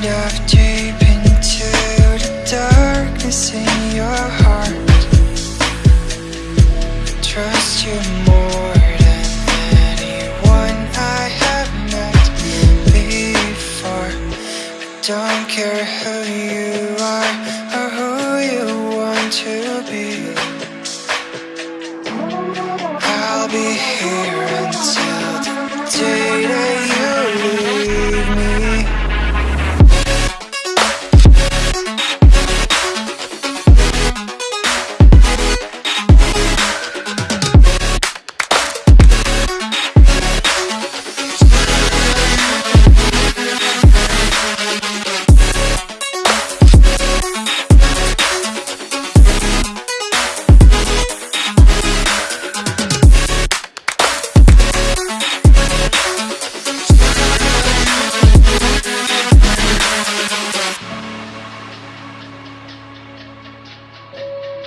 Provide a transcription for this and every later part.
Deep into the darkness in your heart. Trust you more than anyone I have met before. I don't care who you are or who you want to be. I'll be here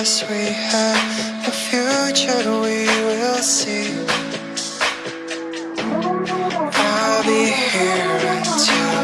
past we have a future we will see. I'll be here until.